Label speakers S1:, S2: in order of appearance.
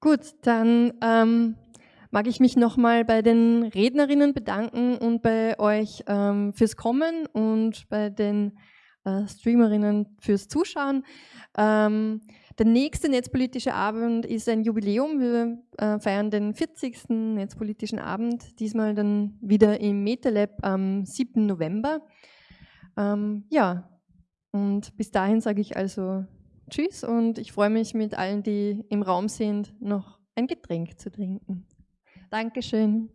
S1: Gut, dann ähm, mag ich mich nochmal bei den Rednerinnen bedanken und bei euch ähm, fürs Kommen und bei den äh, Streamerinnen fürs Zuschauen. Ähm, der nächste netzpolitische Abend ist ein Jubiläum. Wir äh, feiern den 40. netzpolitischen Abend, diesmal dann wieder im MetaLab am 7. November. Ähm, ja, und bis dahin sage ich also Tschüss und ich freue mich mit allen, die im Raum sind, noch ein Getränk zu trinken. Dankeschön.